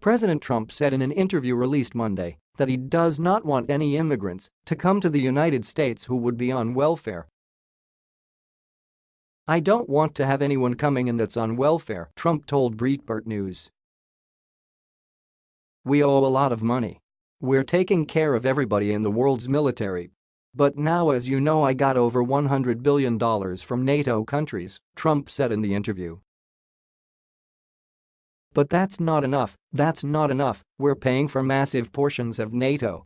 President Trump said in an interview released Monday that he does not want any immigrants to come to the United States who would be on welfare. I don't want to have anyone coming in that's on welfare, Trump told Breitbart News. We owe a lot of money. We're taking care of everybody in the world's military. But now as you know I got over $100 billion from NATO countries, Trump said in the interview. But that's not enough, that's not enough, we're paying for massive portions of NATO.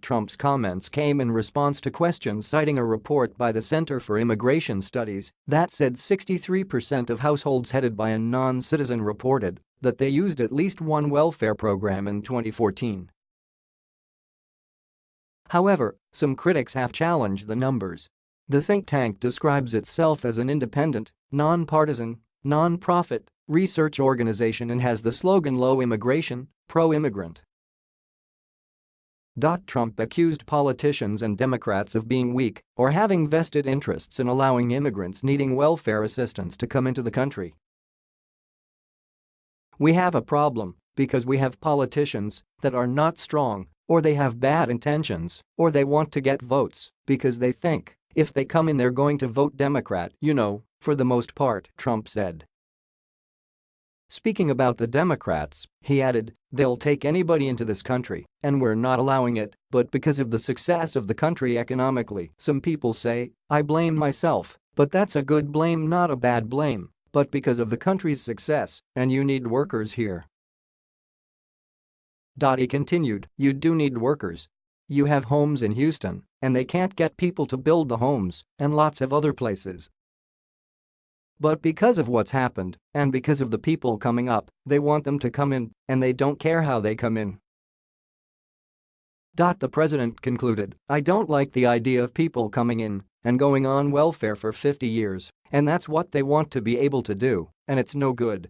Trump's comments came in response to questions citing a report by the Center for Immigration Studies that said 63% of households headed by a non-citizen reported that they used at least one welfare program in 2014. However, some critics have challenged the numbers. The think tank describes itself as an independent, non-partisan, non-profit research organization and has the slogan Low Immigration, Pro-Immigrant. Trump accused politicians and Democrats of being weak or having vested interests in allowing immigrants needing welfare assistance to come into the country. We have a problem because we have politicians that are not strong or they have bad intentions or they want to get votes because they think if they come in they're going to vote Democrat, you know, for the most part, Trump said. Speaking about the Democrats, he added, they'll take anybody into this country, and we're not allowing it, but because of the success of the country economically, some people say, I blame myself, but that's a good blame not a bad blame, but because of the country's success, and you need workers here. He continued, you do need workers. You have homes in Houston, and they can't get people to build the homes, and lots of other places, but because of what's happened, and because of the people coming up, they want them to come in, and they don't care how they come in. The president concluded, I don't like the idea of people coming in and going on welfare for 50 years, and that's what they want to be able to do, and it's no good